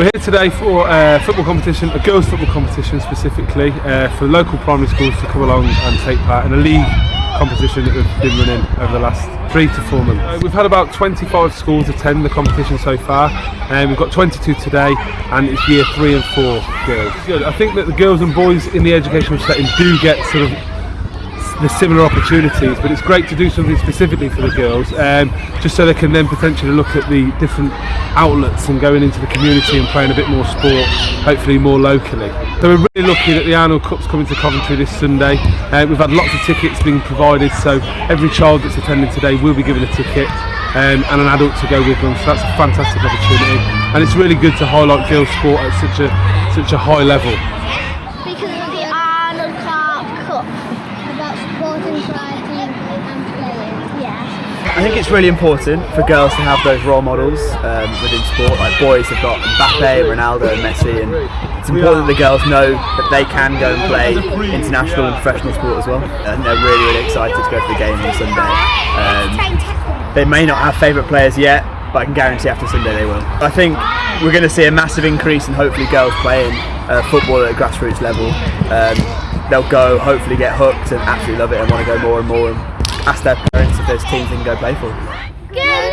We're here today for a football competition, a girls' football competition specifically, uh, for local primary schools to come along and take part in a league competition that we've been running over the last three to four months. Uh, we've had about 25 schools attend the competition so far, and we've got 22 today, and it's year three and four girls. I think that the girls and boys in the educational setting do get sort of the similar opportunities, but it's great to do something specifically for the girls, um, just so they can then potentially look at the different outlets and going into the community and playing a bit more sport, hopefully more locally. So we're really lucky that the Arnold Cup's coming to Coventry this Sunday. Uh, we've had lots of tickets being provided, so every child that's attending today will be given a ticket. Um, and an adult to go with them, so that's a fantastic opportunity, and it's really good to highlight girls' sport at such a such a high level. Because of the Arnold Clark Cup. About I think it's really important for girls to have those role models um, within sport. Like boys have got Mbappe, Ronaldo, and Messi, and it's important that the girls know that they can go and play international and professional sport as well. And they're really, really excited to go for the game on Sunday. Um, they may not have favourite players yet, but I can guarantee after Sunday they will. I think we're going to see a massive increase in hopefully girls playing uh, football at a grassroots level. Um, they'll go, hopefully get hooked and absolutely love it and want to go more and more and ask their parents if there's teams they can go play for. Good